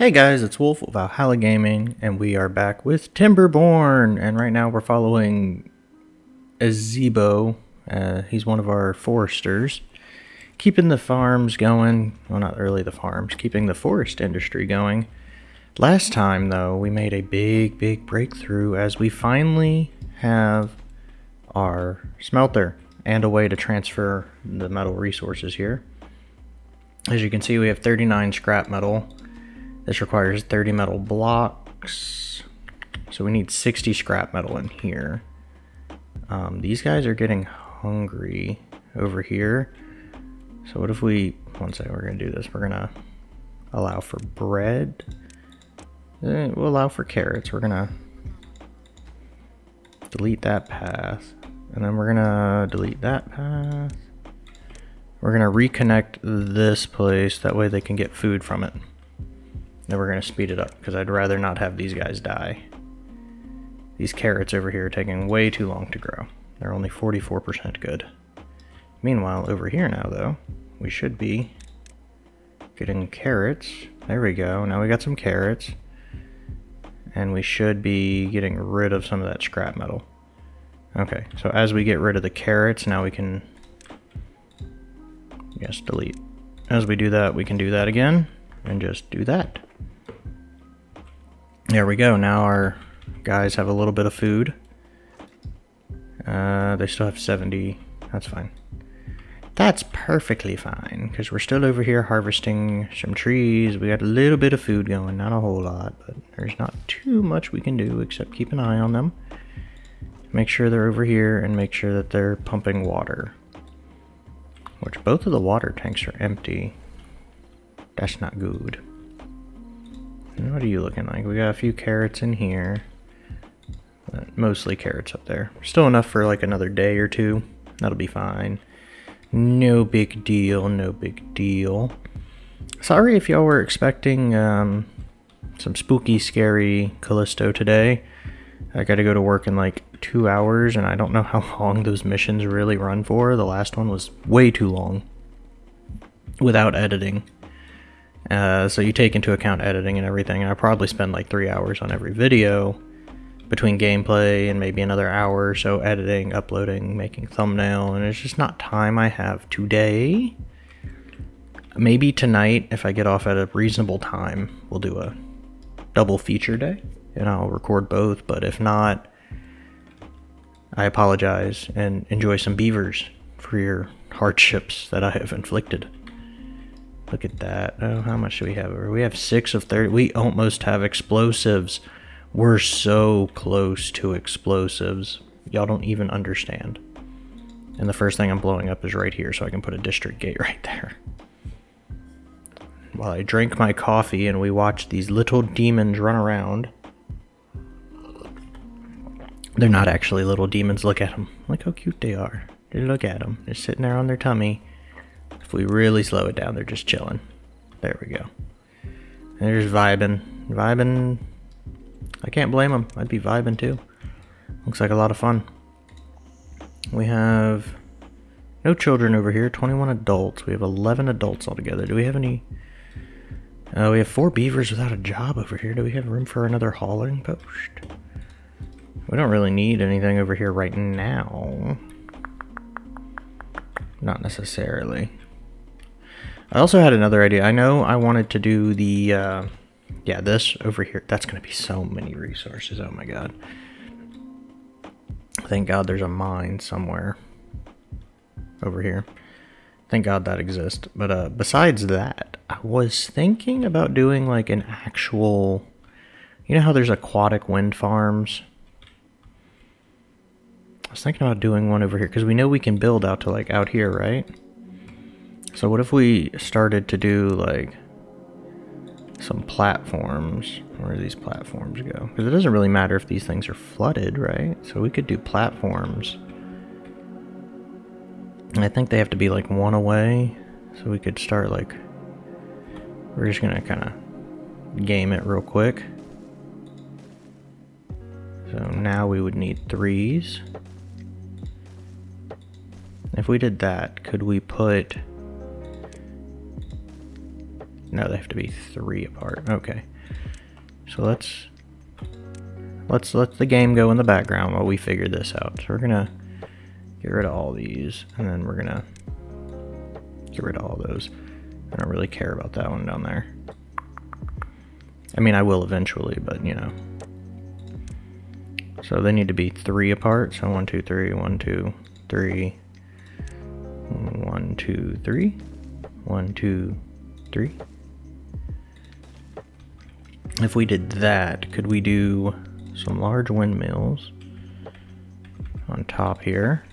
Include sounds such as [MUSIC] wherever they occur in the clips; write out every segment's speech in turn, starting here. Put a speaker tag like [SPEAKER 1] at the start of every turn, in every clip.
[SPEAKER 1] Hey guys, it's Wolf of Valhalla Gaming, and we are back with Timberborn. And right now we're following Azebo. Uh, he's one of our foresters. Keeping the farms going. Well, not really the farms, keeping the forest industry going. Last time, though, we made a big, big breakthrough as we finally have our smelter and a way to transfer the metal resources here. As you can see, we have 39 scrap metal. This requires 30 metal blocks. So we need 60 scrap metal in here. Um, these guys are getting hungry over here. So what if we, one second, we're gonna do this. We're gonna allow for bread. Eh, we'll allow for carrots. We're gonna delete that path. And then we're gonna delete that path. We're gonna reconnect this place, that way they can get food from it. Then we're gonna speed it up, because I'd rather not have these guys die. These carrots over here are taking way too long to grow. They're only 44% good. Meanwhile, over here now though, we should be getting carrots. There we go, now we got some carrots. And we should be getting rid of some of that scrap metal. Okay, so as we get rid of the carrots, now we can Yes, delete. As we do that, we can do that again and just do that. There we go. Now our guys have a little bit of food. Uh, they still have 70. That's fine. That's perfectly fine because we're still over here harvesting some trees. We got a little bit of food going, not a whole lot, but there's not too much we can do except keep an eye on them. Make sure they're over here and make sure that they're pumping water. Which both of the water tanks are empty. That's not good. What are you looking like? We got a few carrots in here. But mostly carrots up there. Still enough for like another day or two. That'll be fine. No big deal, no big deal. Sorry if y'all were expecting um, some spooky, scary Callisto today. I gotta go to work in like two hours, and I don't know [LAUGHS] how long those missions really run for. The last one was way too long without editing. Uh, so you take into account editing and everything, and I probably spend like three hours on every video between gameplay and maybe another hour or so editing, uploading, making thumbnail, and it's just not time I have today. Maybe tonight, if I get off at a reasonable time, we'll do a double feature day, and I'll record both, but if not, I apologize and enjoy some beavers for your hardships that I have inflicted. Look at that. Oh, how much do we have? We have six of 30. We almost have explosives. We're so close to explosives. Y'all don't even understand. And the first thing I'm blowing up is right here, so I can put a district gate [LAUGHS] right there. While I drink my coffee and we watch these little demons run around. They're not actually little demons. Look at them. Look how cute they are. Look at them. They're sitting there on their tummy. If we really slow it down, they're just chilling. There we go. They're just vibing. Vibing. I can't blame them. I'd be vibing too. Looks like a lot of fun. We have no children over here. 21 adults. We have 11 adults altogether. Do we have any... Uh, we have four beavers without a job over here. Do we have room for another hauling post? We don't really need anything over here right now. Not necessarily. I also had another idea. I know I wanted to do the, uh, yeah, this over here. That's going to be so many resources. Oh my god. Thank god there's a mine somewhere over here. Thank god that exists. But uh, besides that, I was thinking about doing like an actual... You know how there's aquatic wind farms? I was thinking about doing one over here because we know we can build out to like out here, right? So what if we started to do like some platforms? Where do these platforms go? Because it doesn't really matter if these things are flooded, right? So we could do platforms. And I think they have to be like one away. So we could start like... We're just to kind of game it real quick. So now we would need threes. If we did that, could we put... No, they have to be three apart. Okay. So let's let's let the game go in the background while we figure this out. So we're gonna get rid of all these, and then we're gonna get rid of all those. I don't really care about that one down there. I mean, I will eventually, but you know. So they need to be three apart. So one, two, three, one, two, three, one, two, three, one, two, three. If we did that, could we do some large windmills on top here?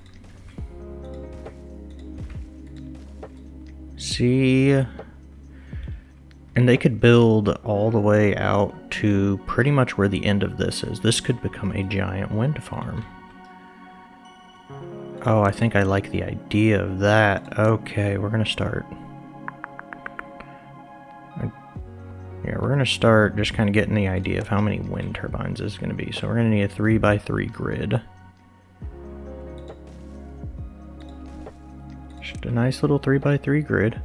[SPEAKER 1] See, and they could build all the way out to pretty much where the end of this is. This could become a giant wind farm. Oh, I think I like the idea of that. Okay, we're gonna start. Yeah, we're gonna start just kind of getting the idea of how many wind turbines is gonna be. So we're gonna need a three by three grid. Just a nice little three by three grid.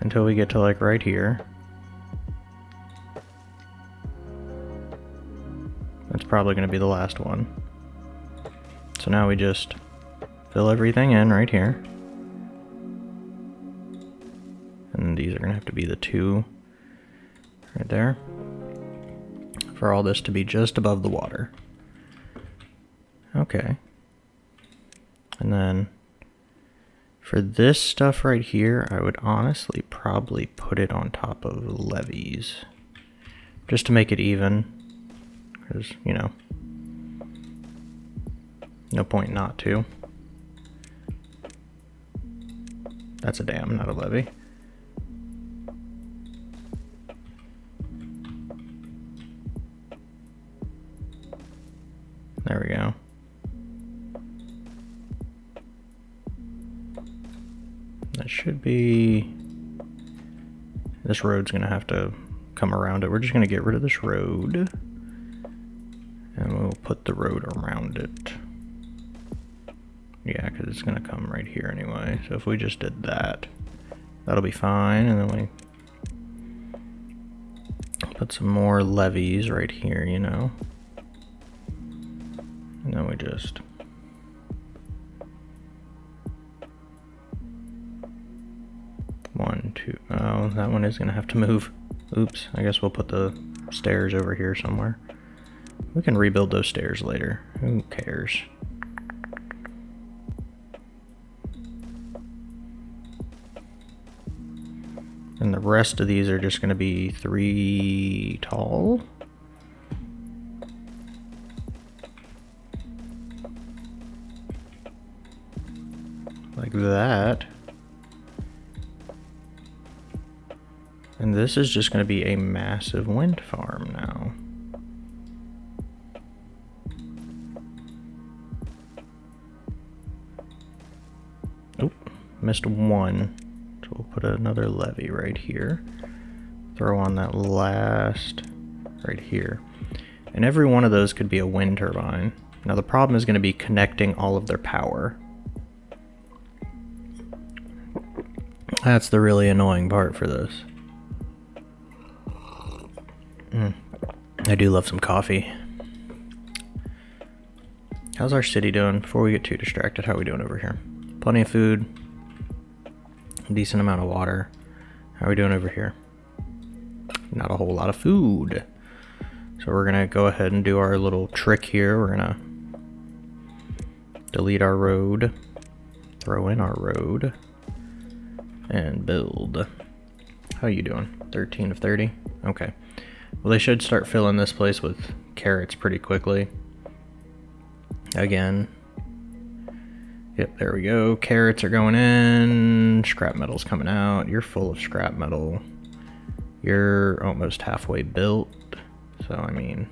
[SPEAKER 1] Until we get to like right here. That's probably going to be the last one. So now we just fill everything in right here. These are going to have to be the two right there. For all this to be just above the water. Okay. And then for this stuff right here, I would honestly probably put it on top of levees. Just to make it even. Because, you know, no point not to. That's a dam, not a levee. Be... This road's going to have to come around it. We're just going to get rid of this road. And we'll put the road around it. Yeah, because it's going to come right here anyway. So if we just did that, that'll be fine. And then we put some more levees right here, you know. And then we just... that one is going to have to move. Oops, I guess we'll put the stairs over here somewhere. We can rebuild those stairs later. Who cares? And the rest of these are just going to be three tall. Like that. And this is just going to be a massive wind farm now. missed one. So we'll put another levee right here. Throw on that last right here. And every one of those could be a wind turbine. Now the problem is going to be connecting all of their power. That's the really annoying part for this. I do love some coffee. How's our city doing? Before we get too distracted, how are we doing over here? Plenty of food, decent amount of water. How are we doing over here? Not a whole lot of food. So we're gonna go ahead and do our little trick here. We're gonna delete our road, throw in our road, and build. How are you doing? 13 of 30? Okay. Well, they should start filling this place with carrots pretty quickly. Again, Yep, there we go. Carrots are going in. Scrap metal's coming out. You're full of scrap metal. You're almost halfway built. So, I mean...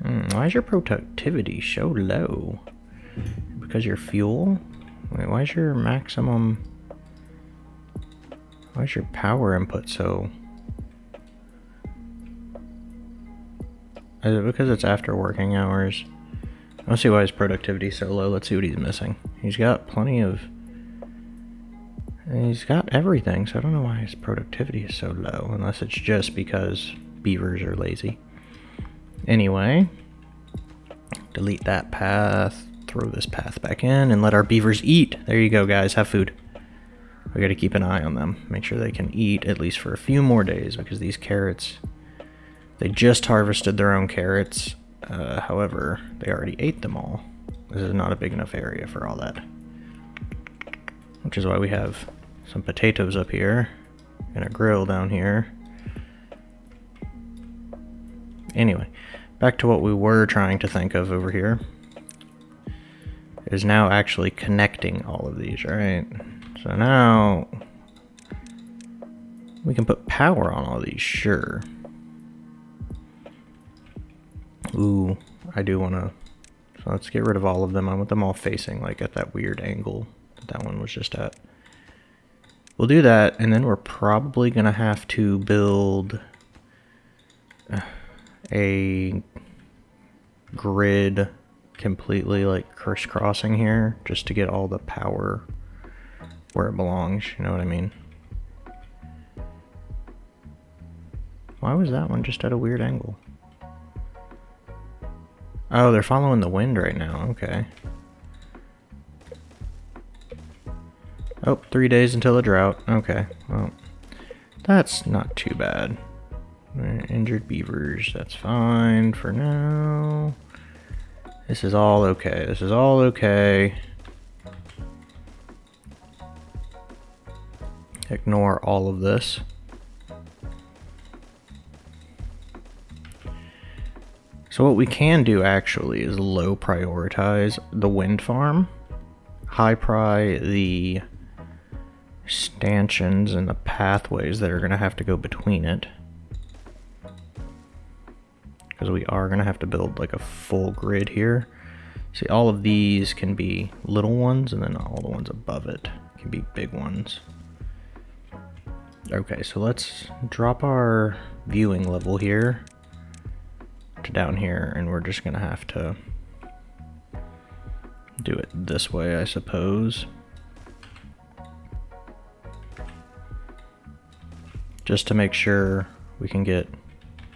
[SPEAKER 1] Hmm, why is your productivity so low? Because your fuel? Wait, why is your maximum... Why is your power input so... Is it because it's after working hours? I don't see why his productivity is so low. Let's see what he's missing. He's got plenty of he's got everything, so I don't know why his productivity is so low, unless it's just because beavers are lazy. Anyway, delete that path, throw this path back in, and let our beavers eat. There you go, guys. Have food. We gotta keep an eye on them. Make sure they can eat at least for a few more days, because these carrots, they just harvested their own carrots. Uh, however, they already ate them all. This is not a big enough area for all that. Which is why we have some potatoes up here and a grill down here. Anyway, back to what we were trying to think of over here. Is now actually connecting all of these, right? So now we can put power on all these, sure. Ooh, I do want to... So let's get rid of all of them. I want them all facing like at that weird angle that that one was just at. We'll do that, and then we're probably going to have to build uh, a grid completely like crisscrossing here just to get all the power where it belongs, you know what I mean? Why was that one just at a weird angle? Oh, they're following the wind right now, okay. Oh, three days until the drought. Okay, well, that's not too bad. Injured beavers, that's fine for now. This is all okay. This is all okay. Ignore all of this. So what we can do actually is low prioritize the wind farm, high pry the stanchions and the pathways that are going to have to go between it. Because we are going to have to build like a full grid here. See, all of these can be little ones, and then all the ones above it can be big ones. Okay, so let's drop our viewing level here down here, and we're just to have to do it this way, I suppose. just to make sure we can get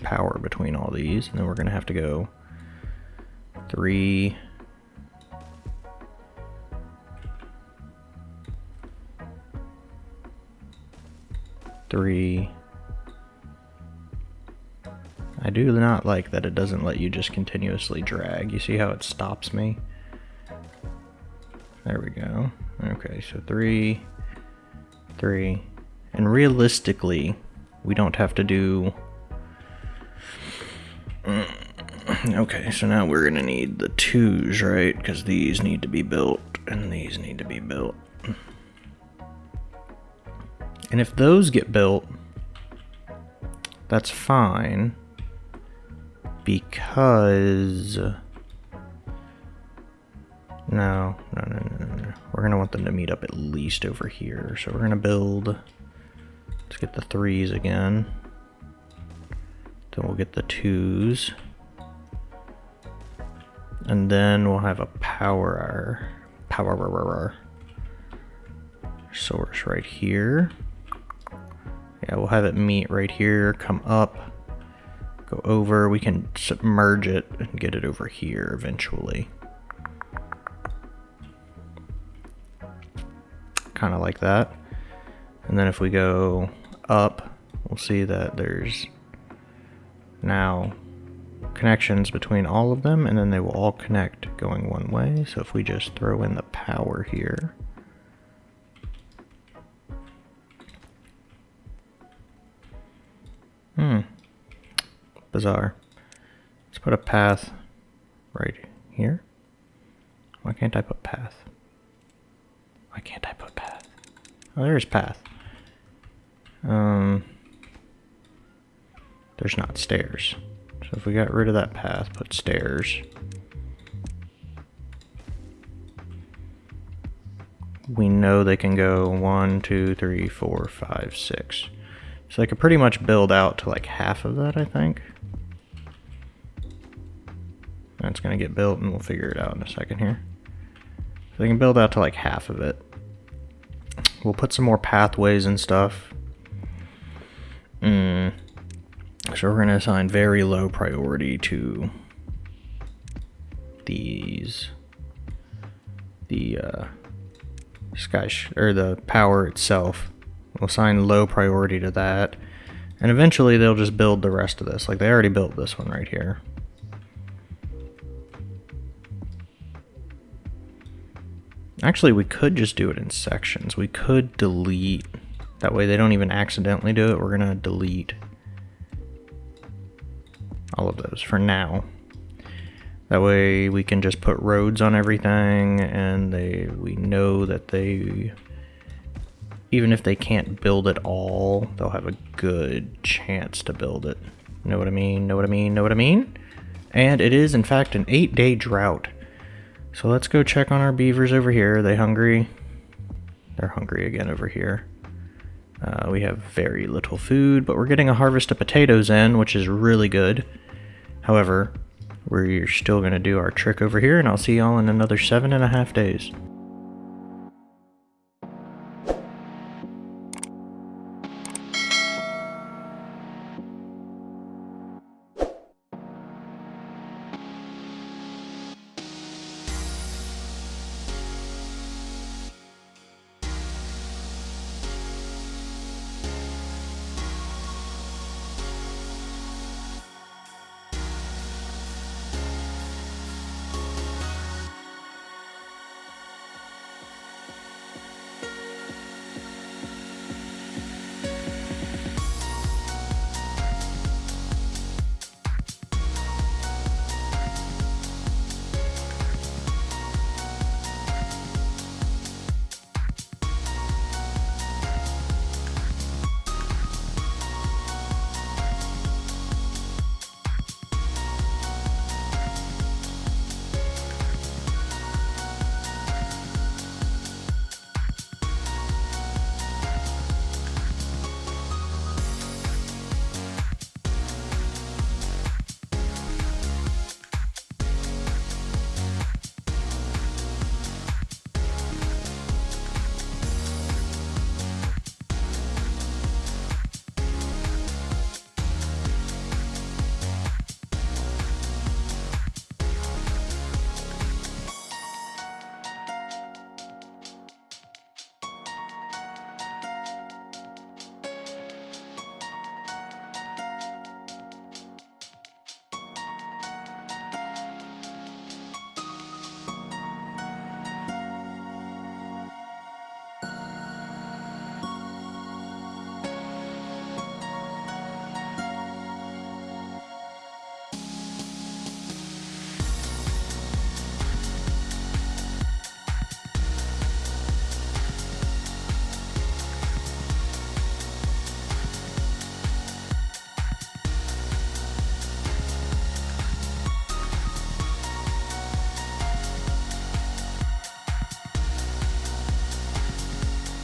[SPEAKER 1] power between all these. And then we're to have to go three, three. I do not like that it doesn't let you just continuously drag. You see how it stops me? There we go. Okay, so three, three, and realistically, we don't have to do... [CLEARS THROAT] Okay, so now we're gonna need the twos, right? Because these need to be built, and these need to be built. And if those get built, that's fine. Because... No, no, no, no, no. We're gonna want them to meet up at least over here. So we're gonna build... Let's get the threes again. Then we'll get the twos. And then we'll have a power power source right here. Yeah, we'll have it meet right here, come up, go over. We can submerge it and get it over here eventually. Kind of like that. And then if we go up, we'll see that there's now connections between all of them, and then they will all connect going one way. So if we just throw in the power here, Hmm. Bizarre. Let's put a path right here. Why can't I put path? Why can't I put path? Oh, there's path. Um, there's not stairs. So if we got rid of that path, put stairs. We know they can go one, two, three, four, five, six. So they could pretty much build out to like half of that, I think. That's going to get built and we'll figure it out in a second here. So they can build out to like half of it We'll put some more pathways and stuff. Mm. So we're going to assign very low priority to these. The uh, sky or the power itself. We'll assign low priority to that. And eventually they'll just build the rest of this. Like they already built this one right here. Actually, we could just do it in sections. We could delete. That way they don't even accidentally do it. We're going to delete all of those for now. That way we can just put roads on everything and they we know that they even if they can't build it all, they'll have a good chance to build it. Know what I mean? Know what I mean? Know what I mean? And it is in fact an 8-day drought. So let's go check on our beavers over here. Are they hungry? They're hungry again over here. Uh, we have very little food, but we're getting a harvest of potatoes in, which is really good. However, we're still going to do our trick over here, and I'll see y'all in another seven and a half days.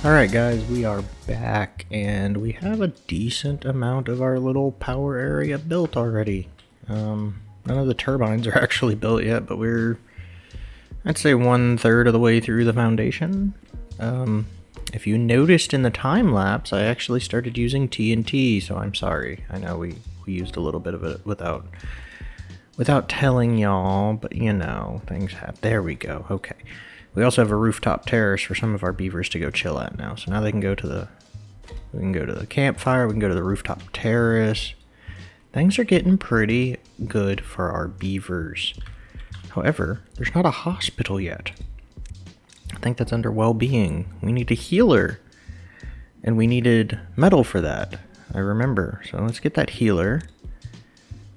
[SPEAKER 1] Alright guys, we are back and we have a decent amount of our little power area built already. Um, none of the turbines [LAUGHS] are actually built yet, but we're, I'd say one third of the way through the foundation. Um, if you noticed in the time lapse, I actually started using TNT, so I'm sorry. I know we, we used a little bit of it without without telling y'all, but you know, things happen. There we go. Okay. We also have a rooftop terrace for some of our beavers to go chill at now. So now they can go to the we can go to the campfire, we can go to the rooftop terrace. Things are getting pretty good for our beavers. However, there's not a hospital yet. I think that's under well-being. We need a healer. And we needed metal for that. I remember. So let's get that healer.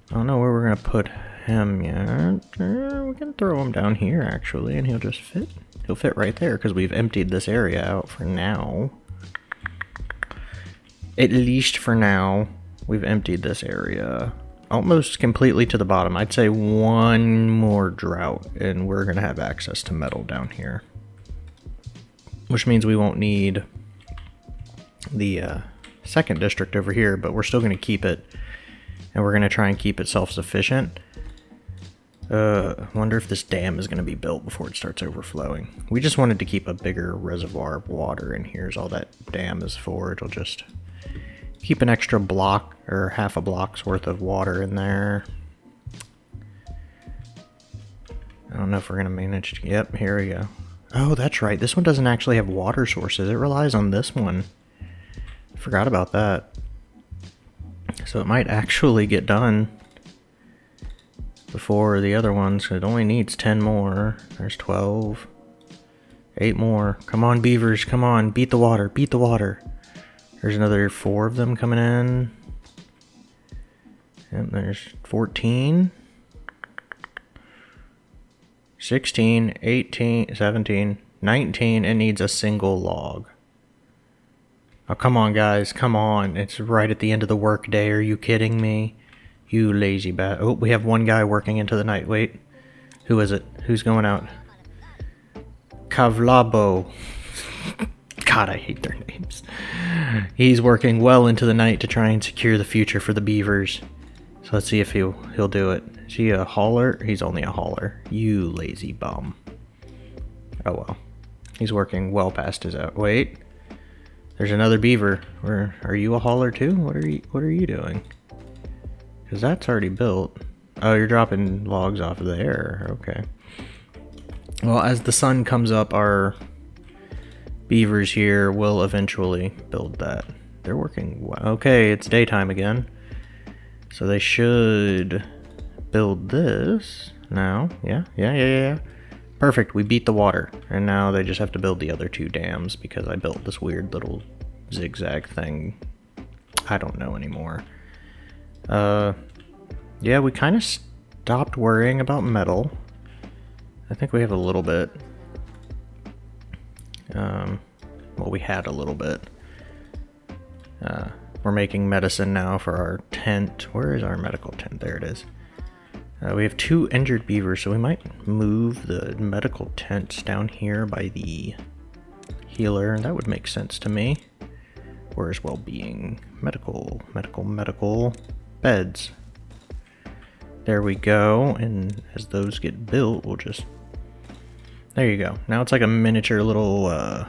[SPEAKER 1] I don't know where we're going to put him yet. Uh, we can throw him down here, actually, and he'll just fit. He'll fit right there because we've emptied this area out for now. At least for now, we've emptied this area almost completely to the bottom. I'd say one more drought and we're going to have access to metal down here. Which means we won't need the uh, second district over here, but we're still going to keep it and we're going to try and keep it self-sufficient. Uh, wonder if this dam is going to be built before it starts overflowing. We just wanted to keep a bigger reservoir of water, and here's all that dam is for. It'll just keep an extra block or half a block's worth of water in there. I don't know if we're going to manage to... Yep, here we go. Oh, that's right. This one doesn't actually have water sources. It relies on this one. Forgot about that. So it might actually get done before the other ones. It only needs 10 more. There's 12. 8 more. Come on, beavers. Come on. Beat the water. Beat the water. There's another 4 of them coming in. And there's 14. 16, 18, 17, 19. It needs a single log. Oh, come on, guys. Come on. It's right at the end of the workday. Are you kidding me? You lazy bat. Oh, we have one guy working into the night. Wait. Who is it? Who's going out? Kavlabo. [LAUGHS] God, I hate their names. He's working well into the night to try and secure the future for the beavers. So let's see if he'll he'll do it. Is he a hauler? He's only a hauler. You lazy bum. Oh well. He's working well past his out. Wait. There's another beaver. Where are you a hauler too? What are you what are you doing? Cause that's already built. Oh, you're dropping logs off of there. Okay. Well, as the sun comes up, our beavers here will eventually build that. They're working well. Okay, it's daytime again. So they should build this now. Yeah, yeah, yeah, yeah. Perfect, we beat the water. And now they just have to build the other two dams because I built this weird little zigzag thing. I don't know anymore. Uh, yeah, we kind of stopped worrying about metal. I think we have a little bit. Um, well, we had a little bit. Uh, we're making medicine now for our tent. Where is our medical tent? There it is. Uh, we have two injured beavers, so we might move the medical tents down here by the healer. And that would make sense to me. Where's well-being? Medical, medical, medical. Beds. There we go, and as those get built, we'll just... There you go. Now it's like a miniature little uh,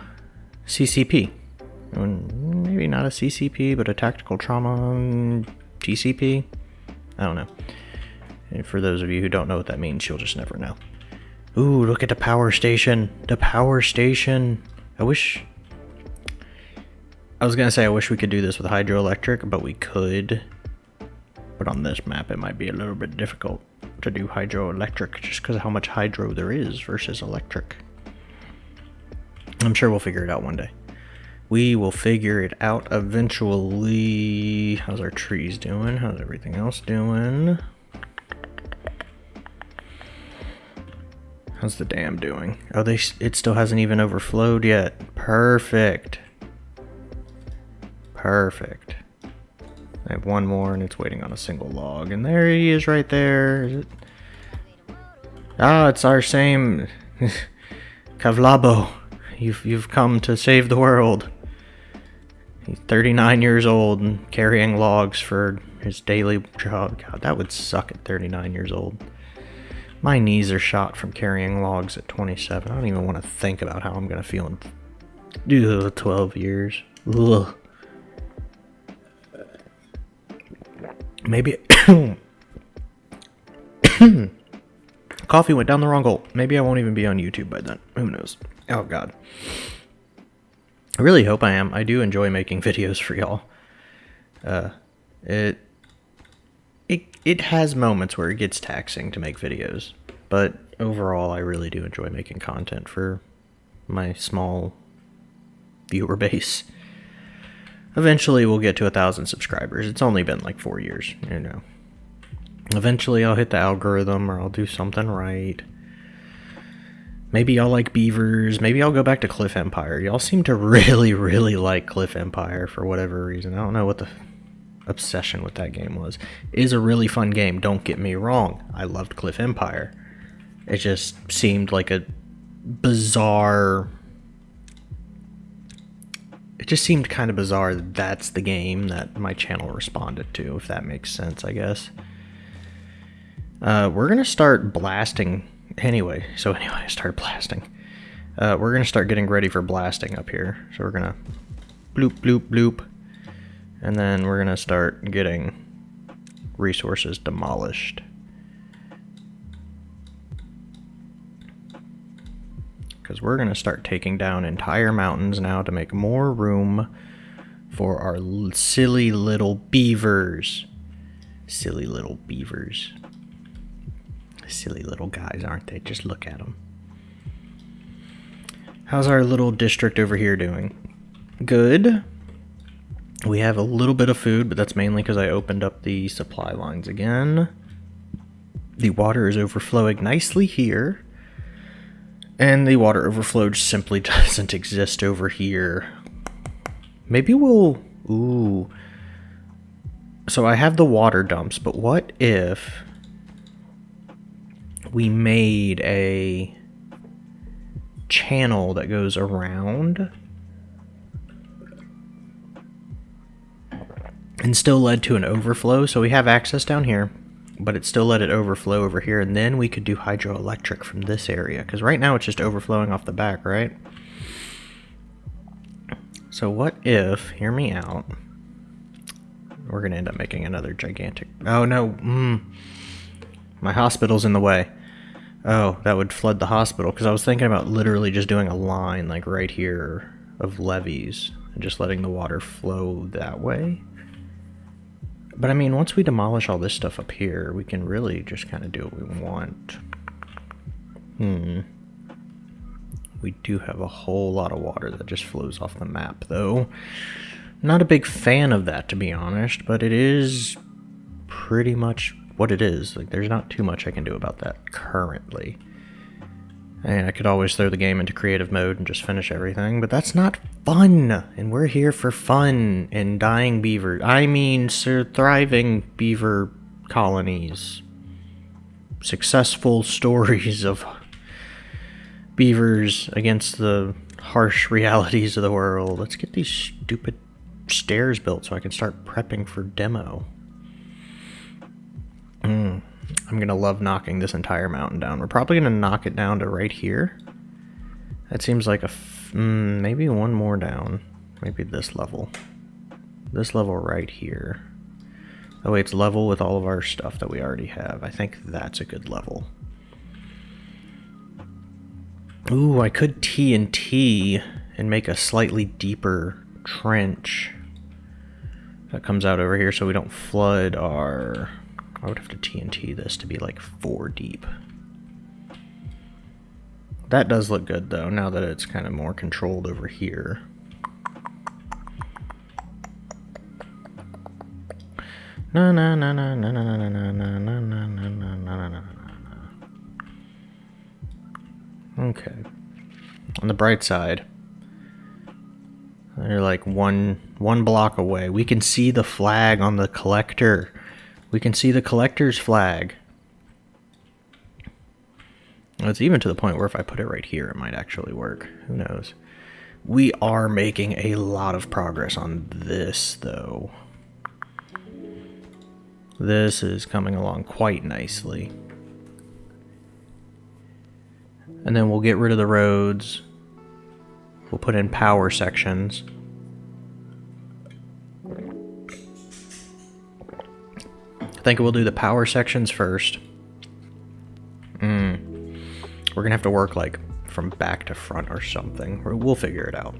[SPEAKER 1] CCP. Maybe not a CCP, but a tactical trauma TCP? I don't know. And for those of you who don't know what that means, you'll just never know. Ooh, look at the power station. The power station. I wish... I was gonna say I wish we could do this with hydroelectric, but we could. But on this map, it might be a little bit difficult to do hydroelectric just because of how much hydro there is versus electric. I'm sure we'll figure it out one day. We will figure it out eventually. How's our trees doing? How's everything else doing? How's the dam doing? Oh, they it still hasn't even overflowed yet. Perfect. Perfect. I have one more and it's waiting on a single log. And there he is right there. Is it? Ah, it's our same [LAUGHS] Kavlabo. You've you've come to save the world. He's 39 years old and carrying logs for his daily job. God, that would suck at 39 years old. My knees are shot from carrying logs at 27. I don't even want to think about how I'm going to feel in ugh, 12 years. Ugh. Maybe... [COUGHS] Coffee went down the wrong hole. Maybe I won't even be on YouTube by then. Who knows? Oh, God. I really hope I am. I do enjoy making videos for y'all. Uh, it it it has moments where it gets taxing to make videos, but overall I really do enjoy making content for my small viewer [LAUGHS] base. Eventually we'll get to a thousand subscribers. It's only been like four years, you know. Eventually I'll hit the algorithm or I'll do something right. Maybe y'all like beavers. Maybe I'll go back to Cliff Empire. Y'all seem to really, really like Cliff Empire for whatever reason. I don't know what the obsession with that game was. It is a really fun game, don't get me wrong. I loved Cliff Empire. It just seemed like a bizarre it just seemed kind of bizarre that that's the game that my channel responded to, if that makes sense, I guess. Uh, we're gonna start blasting anyway. So anyway, I started blasting. Uh, we're gonna start getting ready for blasting up here. So we're gonna bloop bloop bloop, and then we're gonna start getting resources demolished. Because we're gonna start taking down entire mountains now to make more room for our silly little beavers. Silly little beavers. Silly little guys, aren't they? Just look at them. How's our little district over here doing? Good. We have a little bit of food, but that's mainly because I opened up the supply lines again. The water is overflowing nicely here. And the water overflow simply [LAUGHS] doesn't exist over here. Maybe we'll... Ooh. So I have the water dumps, but what if we made a channel that goes around and still led to an overflow. So we have access down here, but it still let it overflow over here. And then we could do hydroelectric from this area because right now it's just overflowing off the back, right? So what if, hear me out, we're going to end up making another gigantic, oh no, mm, my hospital's in the way. Oh, that would flood the hospital because I was thinking about literally just doing a line like right here of levees and just letting the water flow that way. But I mean, once we demolish all this stuff up here, we can really just kind of do what we want. Hmm. We do have a whole lot of water that just flows off the map, though. Not a big fan of that, to be honest, but it is pretty much what it is. Like, there's not too much I can do about that currently. And I could always throw the game into creative mode and just finish everything, but that's not fun. And we're here for fun and dying beaver. I mean, sir, thriving beaver colonies. Successful [LAUGHS] stories of beavers against the harsh [LAUGHS] realities of the world. Let's get these stupid stairs built so I can start prepping for demo. Mm, I'm going to love knocking this entire mountain down. We're probably going to knock it down to right here. That seems like a... Mm, maybe one more down. Maybe this level. This level right here. Oh wait, it's level with all of our stuff that we already have. I think that's a good level. Ooh, I could TNT and make a slightly deeper trench that comes out over here so we don't flood our I would have to TNT this to be like four deep. That does look good though, now that it's kind of more controlled over here. Na na na na na na na na na na na na na na na Okay. On the bright side, they're like one one block away. We can see the flag on the collector. We can see the collector's flag. It's even to the point where if I put it right here, it might actually work. Who knows? We are making a lot of progress on this, though. This is coming along quite nicely. And then we'll get rid of the roads. We'll put in power sections. Think we'll do the power sections first. Mm. We're going to have to work like from back to front or something. We'll figure it out.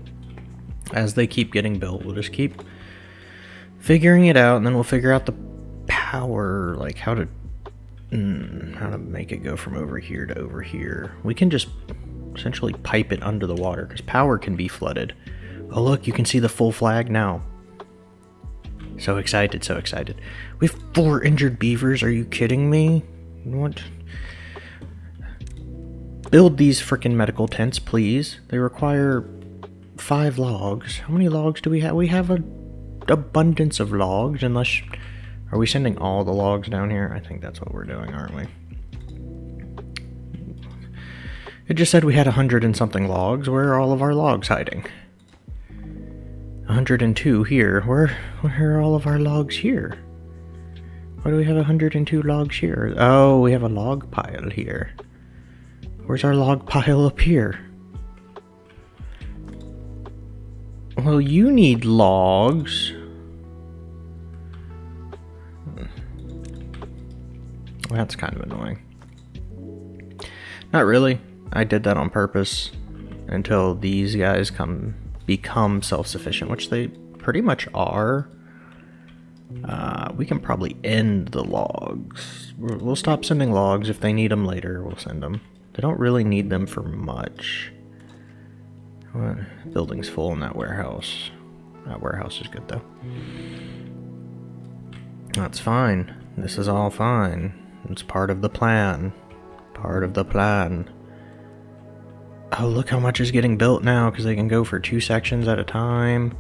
[SPEAKER 1] As they keep getting built, we'll just keep figuring it out and then we'll figure out the power, like how to mm, how to make it go from over here to over here. We can just essentially pipe it under the water because power can be flooded. Oh look, you can see the full flag now. So excited, so excited. We have four injured beavers, are you kidding me? What? Build these freaking medical tents, please. They require five logs. How many logs do we have? We have an abundance of logs, unless... Are we sending all the logs down here? I think that's what we're doing, aren't we? It just said we had a hundred and something logs. Where are all of our logs hiding? 102 here. Where, where are all of our logs here? Why do we have 102 logs here? Oh, we have a log pile here. Where's our log pile up here? Well, you need logs. That's kind of annoying. Not really. I did that on purpose until these guys come become self-sufficient, which they pretty much are. Uh, we can probably end the logs. We'll stop sending logs. If they need them later, we'll send them. They don't really need them for much. What? Building's full in that warehouse. That warehouse is good, though. That's fine. This is all fine. It's part of the plan. Part of the plan. Oh, look how much is getting built now, because they can go for two sections at a time.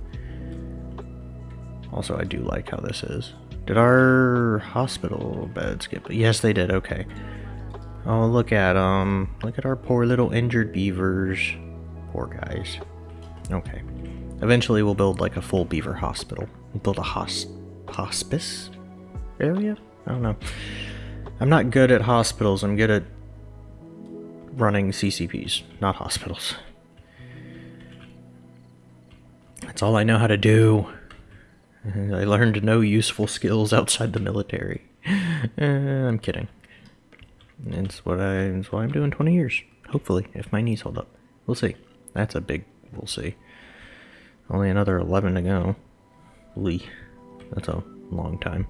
[SPEAKER 1] Also, I do like how this is. Did our hospital beds get... Yes, they did. Okay. Oh, look at um, look at our poor little injured beavers. Poor guys. Okay. Eventually, we'll build like a full beaver hospital. We'll build a hos hospice area. I don't know. I'm not good at hospitals. I'm good at running CCPs, not hospitals. That's all I know how to do. I learned no useful skills outside the military. Uh, I'm kidding. It's what I. It's what I'm doing 20 years. Hopefully, if my knees hold up, we'll see. That's a big. We'll see. Only another 11 to go. Lee, that's a long time.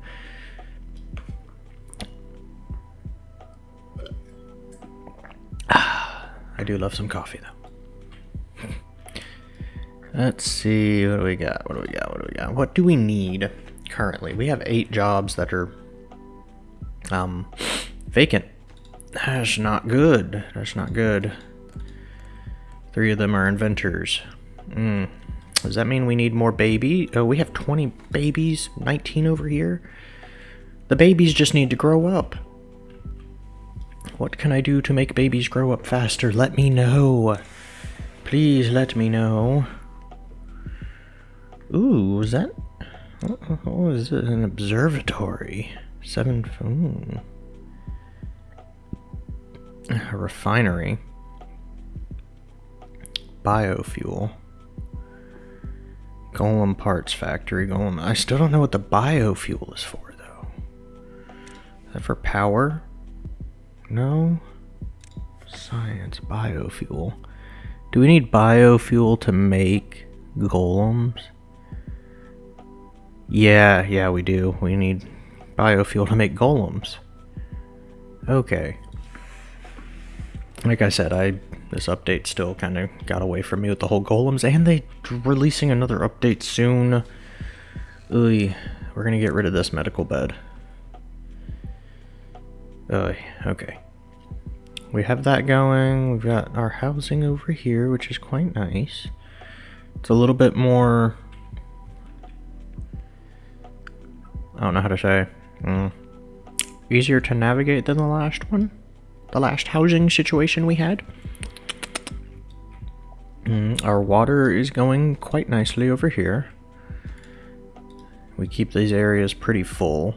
[SPEAKER 1] I do love some coffee though. [LAUGHS] Let's see, what do we got? What do we got? What do we got? What do we need currently? We have eight jobs that are um vacant. That's not good. That's not good. Three of them are inventors. Mm. Does that mean we need more baby? Oh, we have 20 babies, 19 over here. The babies just need to grow up. What can I do to make babies grow up faster? Let me know. Please let me know. Ooh, is that... What is it? An observatory. Seven... Ooh. A refinery. Biofuel. Golem parts factory. Golem... I still don't know what the biofuel is for, though. Is that for power? No. Science, biofuel. Do we need biofuel to make golems? Yeah, yeah, we do. We need biofuel to make golems. Okay. Like I said, I this update still kind of got away from me with the whole golems, and they releasing another update soon. Ooh, we're gonna get rid of this medical bed. Uh, okay. We have that going. We've got our housing over here, which is quite nice. It's a little bit more... I don't know how to say. Mm, easier to navigate than the last one. The last housing situation we had. Mm, our water is going quite nicely over here. We keep these areas pretty full.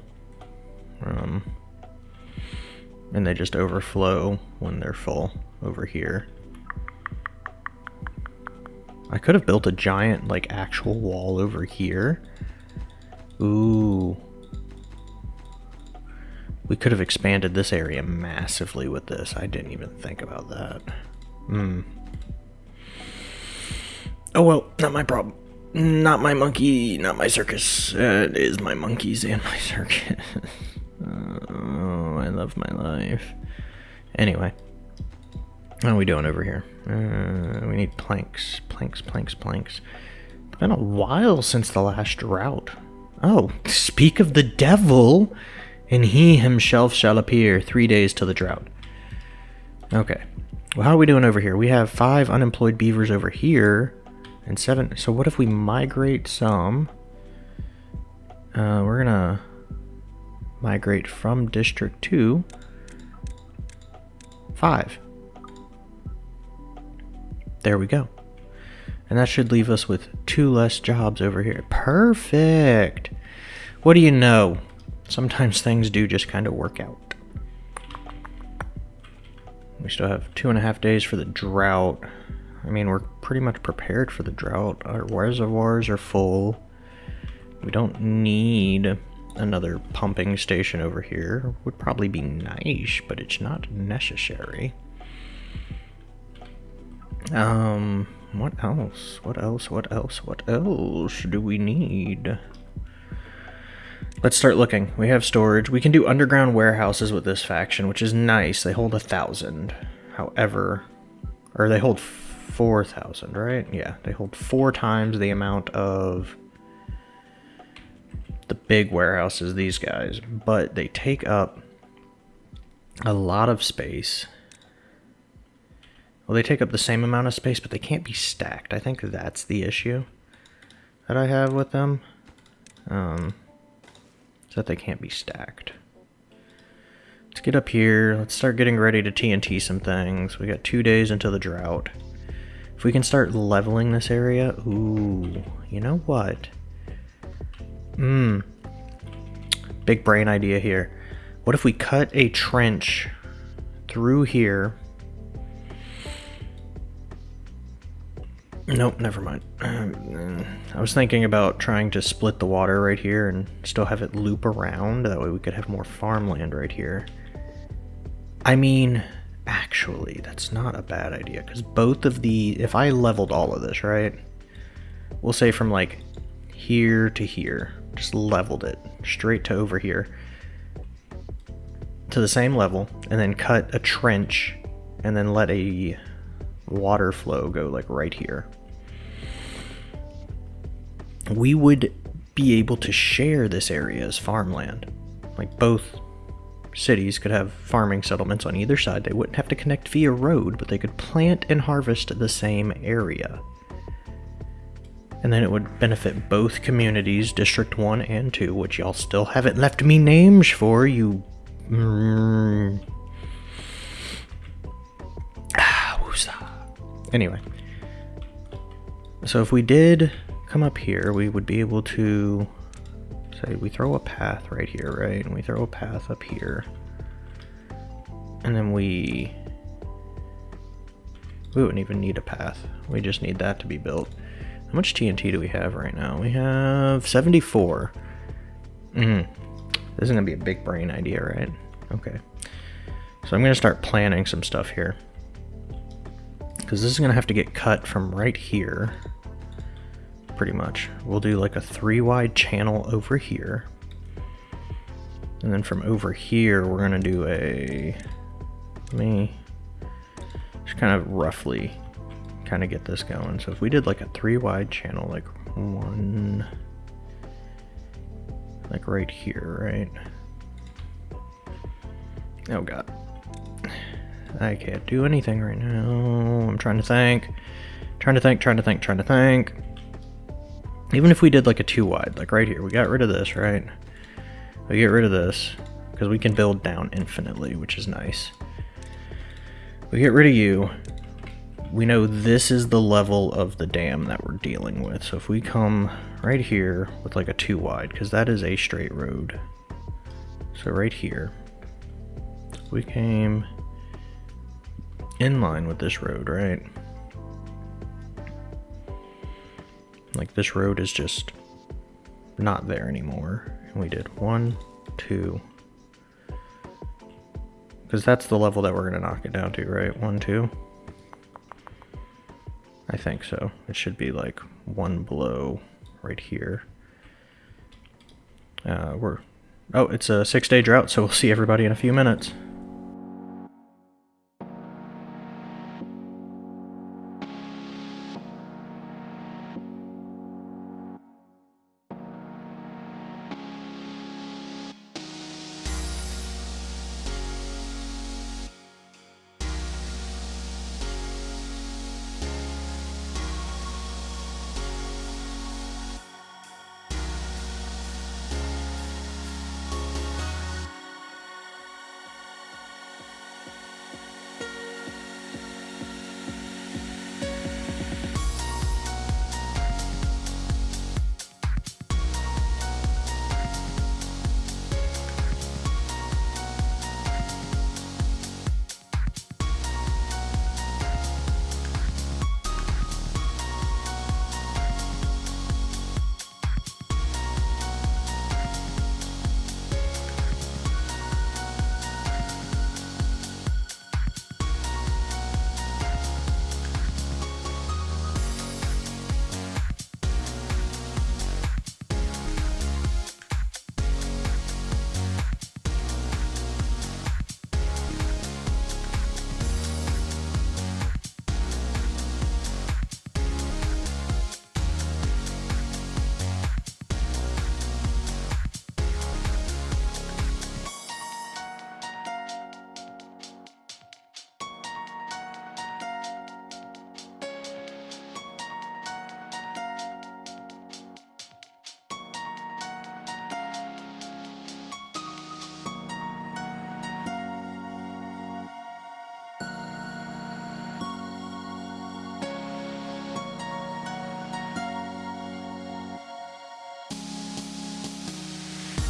[SPEAKER 1] Um, and they just overflow when they're full over here. I could have built a giant, like, actual wall over here. Ooh. We could have expanded this area massively with this. I didn't even think about that. Hmm. Oh well, not my problem. Not my monkey, not my circus. Uh, it is my monkeys and my [LAUGHS] circus. Oh, I love my life. Anyway. How are we doing over here? Uh, we need planks. Planks, planks, planks. It's been a while since the last drought. Oh, speak of the devil, and he himself shall appear three days to the drought. Okay. Well, how are we doing over here? We have five unemployed beavers over here, and seven. So what if we migrate some? Uh, we're gonna migrate from District 2, 5. There we go. And that should leave us with two less jobs over here. Perfect! What do you know? sometimes things do just kind of work out. We still have two and a half days for the drought. I mean, we're pretty much prepared for the drought. Our reservoirs are full. We don't need another pumping station over here. Would probably be nice, but it's not necessary. Um, what else? What else? What else? What else do we need? Let's start looking. We have storage. We can do underground warehouses with this faction, which is nice. They hold a thousand. However, or they hold 4,000, right? Yeah, they hold four times the amount of the big warehouses, these guys, but they take up a lot of space. Well, they take up the same amount of space, but they can't be stacked. I think that's the issue that I have with them. Um, is that they can't be stacked. Let's get up here. Let's start getting ready to TNT some things. We got two days until the drought. If we can start leveling this area, ooh, you know what? Mmm. Big brain idea here. What if we cut a trench through here? Nope, never mind. Uh, I was thinking about trying to split the water right here and still have it loop around. That way we could have more farmland right here. I mean, actually, that's not a bad idea because both of the, if I leveled all of this, right? We'll say from like here to here, just leveled it straight to over here to the same level and then cut a trench and then let a water flow go like right here. We would be able to share this area as farmland. Like both cities could have farming settlements on either side. They wouldn't have to connect via road, but they could plant and harvest the same area. And then it would benefit both communities, District 1 and 2, which y'all still haven't left me names for, you... Mm. Ah, [SIGHS] anyway. So if we did come up here, we would be able to say we throw a path right here, right? And we throw a path up here. And then we... We wouldn't even need a path. We just need that to be built. How much TNT do we have right now? We have 74. Mm. This is going to be a big brain idea, right? Okay. So I'm going to start planning some stuff here. Because this is going to have to get cut from right here pretty much. We'll do like a three wide channel over here. And then from over here, we're gonna do a, let me just kind of roughly kind of get this going. So if we did like a three wide channel, like one, like right here, right? Oh God. I can't do anything right now. I'm trying to think, trying to think, trying to think, trying to think. Even if we did like a two wide, like right here, we got rid of this, right? We get rid of this because we can build down infinitely, which is nice. We get rid of you. We know this is the level of the dam that we're dealing with. So if we come right here with like a two wide, because that is a straight road. So right here, we came in line with this road, right? Like this road is just not there anymore. And we did one, two, because that's the level that we're going to knock it down to, right? One, two. I think so. It should be like one below right here. Uh, we're, oh, it's a six day drought, so we'll see everybody in a few minutes.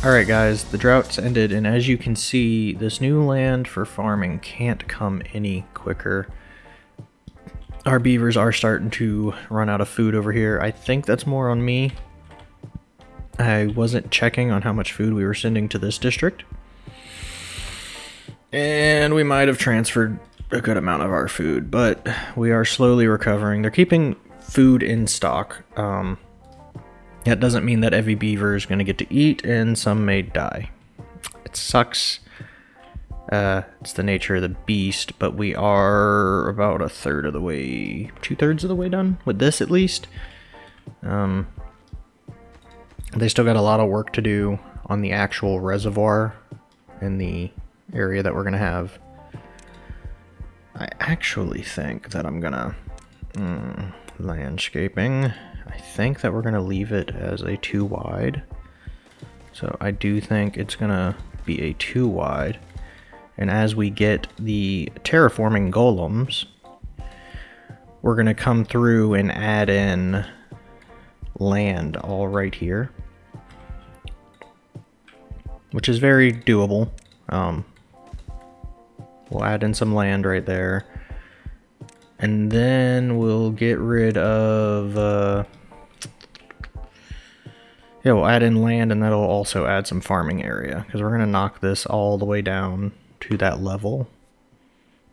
[SPEAKER 1] Alright guys, the drought's ended, and as you can see, this new land for farming can't come any quicker. Our beavers are starting to run out of food over here. I think that's more on me. I wasn't checking on how much food we were sending to this district. And we might have transferred a good amount of our food, but we are slowly recovering. They're keeping food in stock. Um, that doesn't mean that every beaver is going to get to eat, and some may die. It sucks. Uh, it's the nature of the beast, but we are about a third of the way, two thirds of the way done with this at least. Um, they still got a lot of work to do on the actual reservoir in the area that we're going to have. I actually think that I'm going to... Mm, landscaping. I think that we're going to leave it as a 2 wide. So I do think it's going to be a 2 wide. And as we get the terraforming golems, we're going to come through and add in land all right here. Which is very doable. Um, we'll add in some land right there. And then we'll get rid of... Uh, yeah, we'll add in land and that'll also add some farming area. Because we're going to knock this all the way down to that level.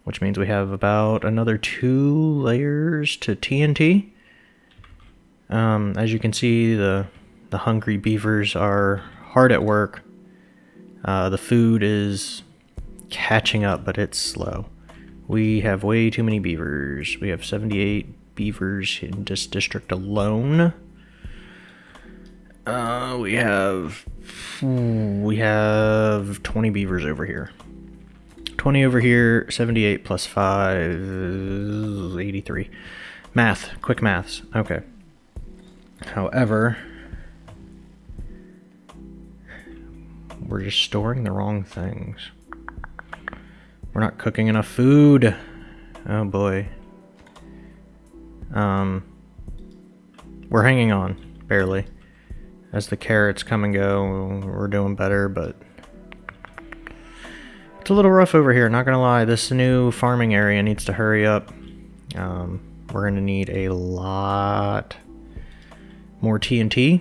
[SPEAKER 1] Which means we have about another two layers to TNT. Um, as you can see, the, the hungry beavers are hard at work. Uh, the food is catching up, but it's slow. We have way too many beavers. We have 78 beavers in this district alone. Uh, we have we have 20 beavers over here. 20 over here, 78 plus 5 83. Math, quick maths. Okay. However, we're just storing the wrong things. We're not cooking enough food. Oh boy. Um, we're hanging on, barely. As the carrots come and go, we're doing better, but it's a little rough over here, not gonna lie. This new farming area needs to hurry up. Um, we're gonna need a lot more TNT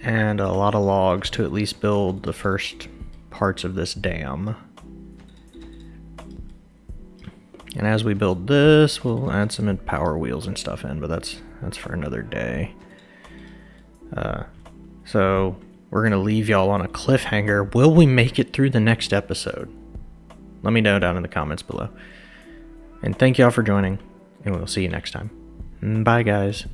[SPEAKER 1] and a lot of logs to at least build the first parts of this dam. And as we build this, we'll add some power wheels and stuff in, but that's that's for another day. Uh, so we're gonna leave y'all on a cliffhanger. Will we make it through the next episode? Let me know down in the comments below. And thank y'all for joining, and we'll see you next time. Bye, guys.